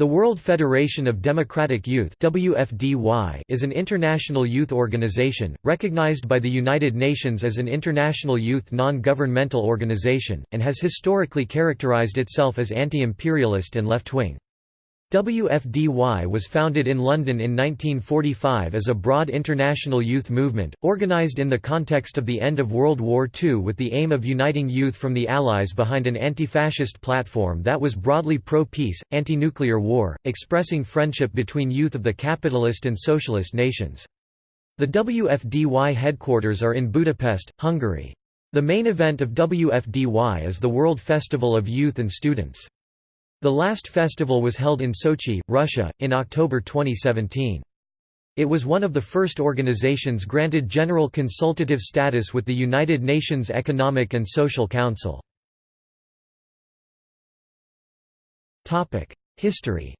The World Federation of Democratic Youth WFDY is an international youth organization, recognized by the United Nations as an international youth non-governmental organization, and has historically characterized itself as anti-imperialist and left-wing. WFDY was founded in London in 1945 as a broad international youth movement, organised in the context of the end of World War II with the aim of uniting youth from the Allies behind an anti-fascist platform that was broadly pro-peace, anti-nuclear war, expressing friendship between youth of the capitalist and socialist nations. The WFDY headquarters are in Budapest, Hungary. The main event of WFDY is the World Festival of Youth and Students. The last festival was held in Sochi, Russia, in October 2017. It was one of the first organizations granted general consultative status with the United Nations Economic and Social Council. History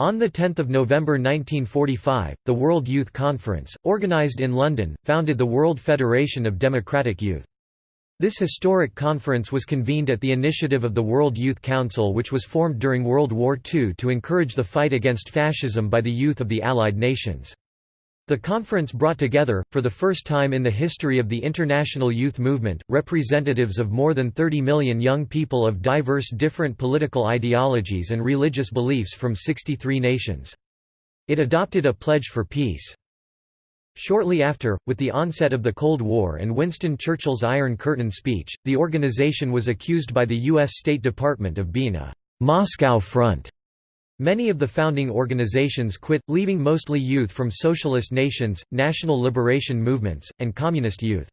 On 10 November 1945, the World Youth Conference, organized in London, founded the World Federation of Democratic Youth. This historic conference was convened at the initiative of the World Youth Council which was formed during World War II to encourage the fight against fascism by the youth of the Allied nations. The conference brought together, for the first time in the history of the international youth movement, representatives of more than 30 million young people of diverse different political ideologies and religious beliefs from 63 nations. It adopted a pledge for peace. Shortly after, with the onset of the Cold War and Winston Churchill's Iron Curtain speech, the organization was accused by the U.S. State Department of being a «Moscow front». Many of the founding organizations quit, leaving mostly youth from socialist nations, national liberation movements, and communist youth.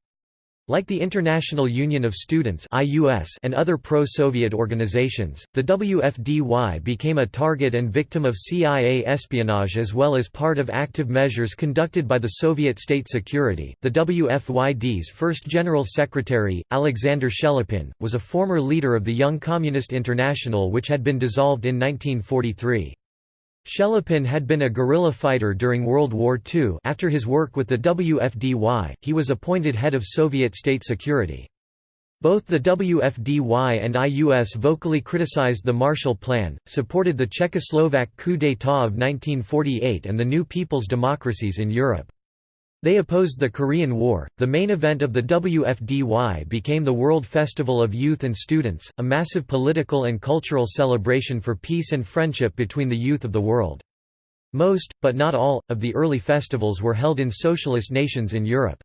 Like the International Union of Students and other pro-Soviet organizations, the WFDY became a target and victim of CIA espionage as well as part of active measures conducted by the Soviet state security. The WFYD's first general secretary, Alexander Shelepin, was a former leader of the Young Communist International which had been dissolved in 1943. Shelepin had been a guerrilla fighter during World War II after his work with the WFDY, he was appointed head of Soviet state security. Both the WFDY and IUS vocally criticized the Marshall Plan, supported the Czechoslovak coup d'état of 1948 and the new people's democracies in Europe. They opposed the Korean War. The main event of the WFDY became the World Festival of Youth and Students, a massive political and cultural celebration for peace and friendship between the youth of the world. Most, but not all, of the early festivals were held in socialist nations in Europe.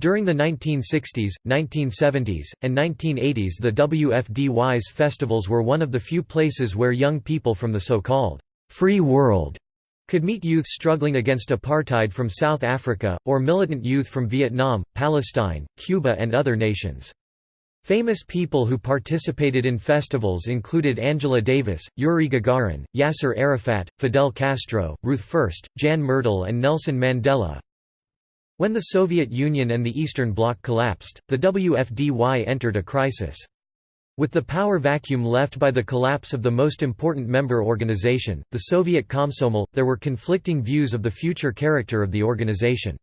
During the 1960s, 1970s, and 1980s the WFDY's festivals were one of the few places where young people from the so-called «free world» could meet youth struggling against apartheid from South Africa, or militant youth from Vietnam, Palestine, Cuba and other nations. Famous people who participated in festivals included Angela Davis, Yuri Gagarin, Yasser Arafat, Fidel Castro, Ruth First, Jan Myrdal and Nelson Mandela. When the Soviet Union and the Eastern Bloc collapsed, the WFDY entered a crisis. With the power vacuum left by the collapse of the most important member organization, the Soviet Komsomol, there were conflicting views of the future character of the organization.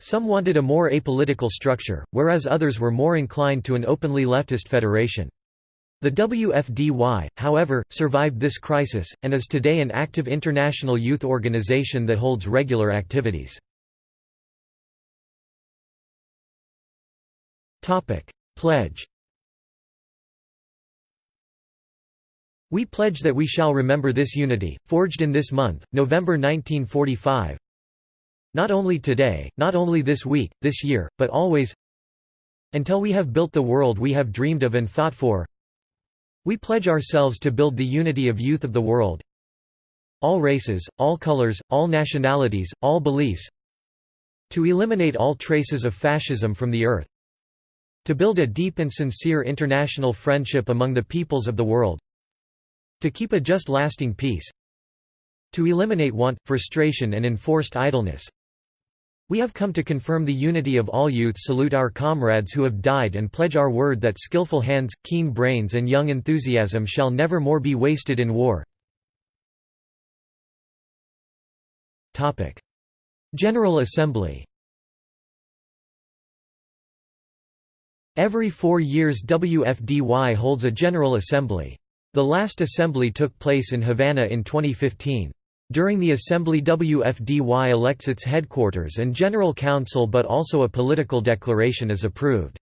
Some wanted a more apolitical structure, whereas others were more inclined to an openly leftist federation. The WFDY, however, survived this crisis, and is today an active international youth organization that holds regular activities. Pledge We pledge that we shall remember this unity, forged in this month, November 1945. Not only today, not only this week, this year, but always until we have built the world we have dreamed of and fought for. We pledge ourselves to build the unity of youth of the world. All races, all colors, all nationalities, all beliefs. To eliminate all traces of fascism from the earth. To build a deep and sincere international friendship among the peoples of the world. To keep a just lasting peace To eliminate want, frustration and enforced idleness We have come to confirm the unity of all youth salute our comrades who have died and pledge our word that skillful hands, keen brains and young enthusiasm shall never more be wasted in war. General Assembly Every four years WFDY holds a General Assembly. The last assembly took place in Havana in 2015. During the assembly WFDY elects its headquarters and general council but also a political declaration is approved.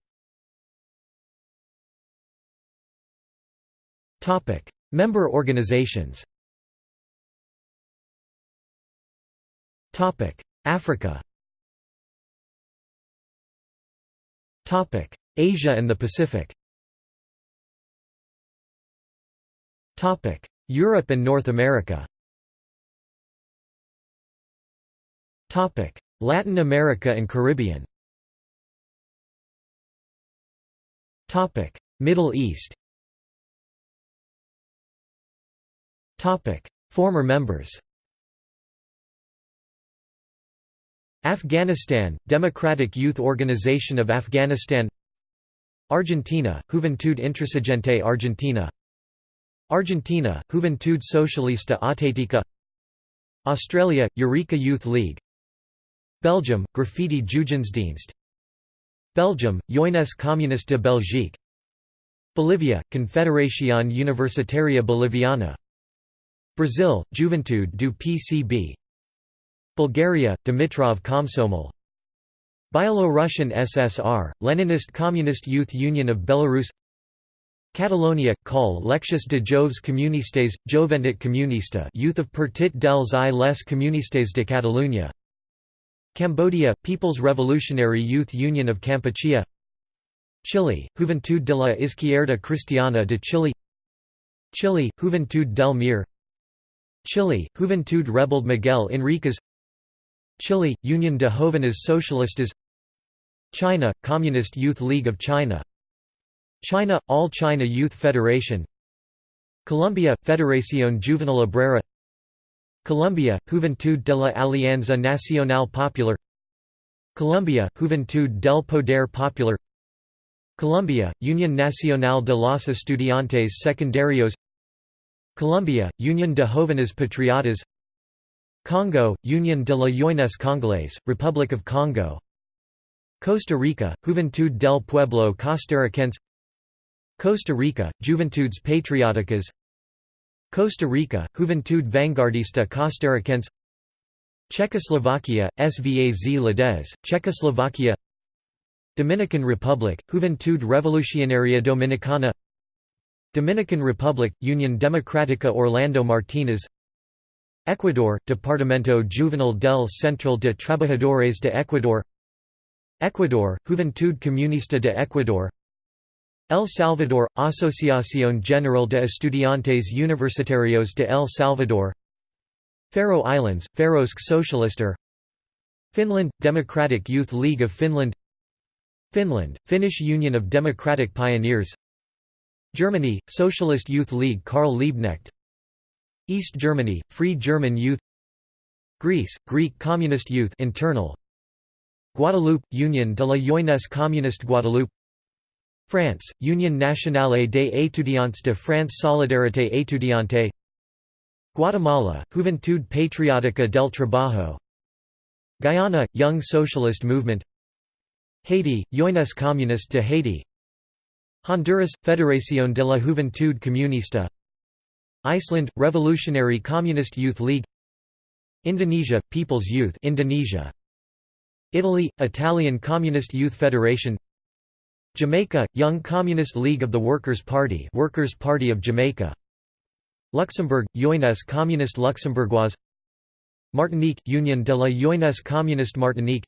Member organizations Africa Asia and the Pacific Europe and North America. Latin America and Caribbean. Middle East. Former members. Afghanistan, Democratic Youth Organization of Afghanistan. Argentina, Juventud Intransigente Argentina Argentina, Juventud Socialista Auténtica Australia, Eureka Youth League. Belgium, Graffiti Jugendsdienst. Belgium, Jeunesse Communiste de Belgique. Bolivia, Confederación Universitaria Boliviana. Brazil, Juventude do PCB Bulgaria, Dimitrov Komsomol. Byelorussian SSR, Leninist Communist Youth Union of Belarus Catalonia, Col. Lectius de Joves Comunistes, Joventut Comunista Youth of Partit dels i les Comunistes de Catalunya. Cambodia, People's Revolutionary Youth Union of Kampuchea Chile, Juventud de la Izquierda Cristiana de Chile. Chile, Juventud del Mir. Chile, Juventud Rebelde Miguel Enriquez Chile, Union de Jóvenes Socialistas. China, Communist Youth League of China China, All China Youth Federation. Colombia, Federación Juvenil Obrera. Colombia, Juventud de la Alianza Nacional Popular. Colombia, Juventud del Poder Popular. Colombia, Unión Nacional de los Estudiantes Secundarios. Colombia, Unión de Jóvenes Patriotas. Congo, Union de la Jeunesse Congolaise, Republic of Congo. Costa Rica, Juventud del Pueblo Costarricense Costa Rica, Juventudes Patrióticas Costa Rica, Juventud Vanguardista Costarricense Czechoslovakia, Svaz Lades, Czechoslovakia. Dominican Republic, Juventud Revolucionaria Dominicana. Dominican Republic, Union Democrática Orlando Martínez Ecuador, Departamento Juvenil del Central de Trabajadores de Ecuador. Ecuador, Juventud Comunista de Ecuador El Salvador, Asociación General de Estudiantes Universitarios de El Salvador Faroe Islands, Faroesk Socialister Finland, Democratic Youth League of Finland Finland, Finnish Union of Democratic Pioneers Germany, Socialist Youth League Karl Liebknecht East Germany, Free German Youth Greece, Greek Communist Youth internal Guadeloupe, Union de la Jeunesse Communiste Guadeloupe France, Union Nationale des étudiants de France Solidarité étudiante. Guatemala, Juventud Patriótica del Trabajo. Guyana, Young Socialist Movement. Haiti, Jeunesse Communiste de Haiti. Honduras, Federación de la Juventud Comunista. Iceland, Revolutionary Communist Youth League. Indonesia, People's Youth Indonesia. Italy, Italian Communist Youth Federation Jamaica, Young Communist League of the Workers' Party Workers' Party of Jamaica. Luxembourg, Jeunesse Communiste Luxembourgeoise. Martinique, Union de la Jeunesse Communiste Martinique.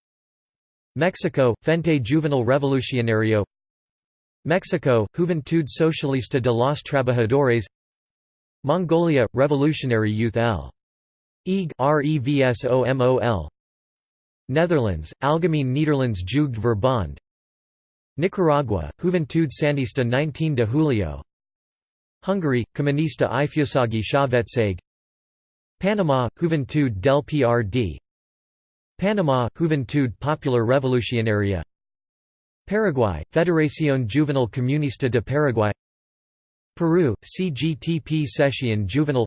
Mexico, Frente Juvenil Revolucionario. Mexico, Juventud Socialista de los Trabajadores. Mongolia, Revolutionary Youth L. EG Netherlands, Algemeen Nederlands Jeugd Verbond Nicaragua, Juventud Sandinista 19 de Julio. Hungary, Kommunista Ifjúsági Szövetség Panama, Juventud del PRD Panama, Juventud Popular Revolucionaria. Paraguay, Federación Juvenil Comunista de Paraguay. Peru, CGTP Sesión Juvenil.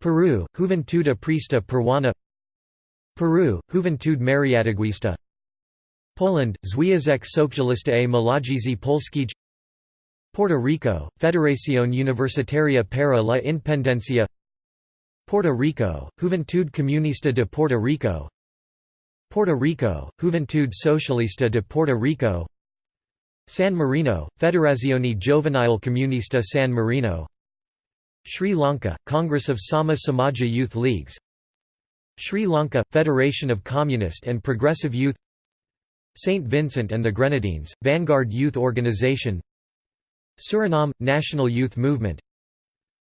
Peru, Juventud Aprista Peruana. Peru, Juventud Mariateguista Poland, Związek Socjalista Młodzieży Polskiej Puerto Rico, Federación Universitaria para la Independencia Puerto Rico, Juventud Comunista de Puerto Rico Puerto Rico, Juventud Socialista de Puerto Rico San Marino, Federazione Giovanile Comunista San Marino Sri Lanka, Congress of Sama Samaja Youth Leagues Sri Lanka, Federation of Communist and Progressive Youth St. Vincent and the Grenadines, Vanguard Youth Organization Suriname, National Youth Movement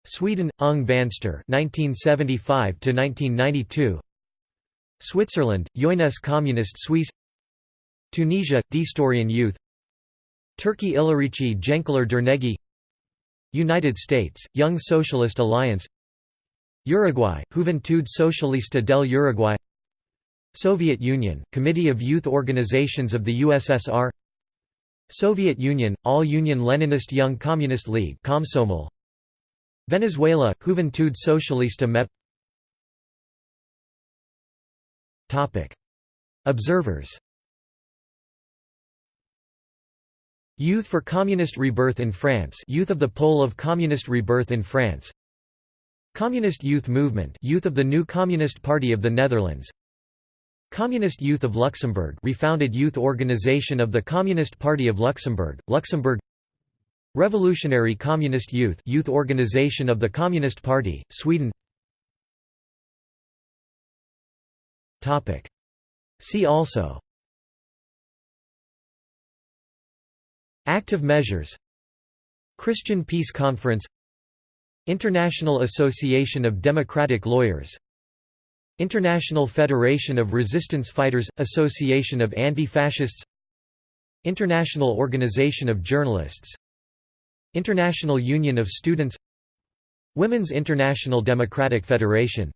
Sweden, Ung Vänster 1975 Switzerland, Jeunesse Communist Suisse Tunisia, Destourian Youth Turkey Ilerici Gençler Derneği United States, Young Socialist Alliance Uruguay, Juventud Socialista del Uruguay Soviet Union, Committee of Youth Organizations of the USSR Soviet Union, All-Union Leninist Young Communist League Komsomol. Venezuela, Juventud Socialista MEP Observers Youth for Communist Rebirth in France Youth of the Pole of Communist Rebirth in France Communist Youth Movement Youth of the New Communist Party of the Netherlands Communist Youth of Luxembourg refounded youth organization of the Communist Party of Luxembourg, Luxembourg. Revolutionary Communist Youth youth organization of the Communist Party, Sweden. See also. Active measures. Christian Peace Conference. International Association of Democratic Lawyers International Federation of Resistance Fighters – Association of Anti-Fascists International Organization of Journalists International Union of Students Women's International Democratic Federation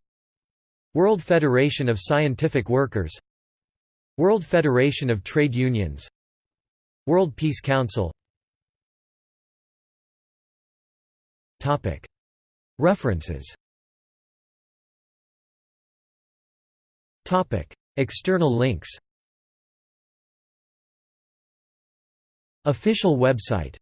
World Federation of Scientific Workers World Federation of Trade Unions World Peace Council. References External links. Official website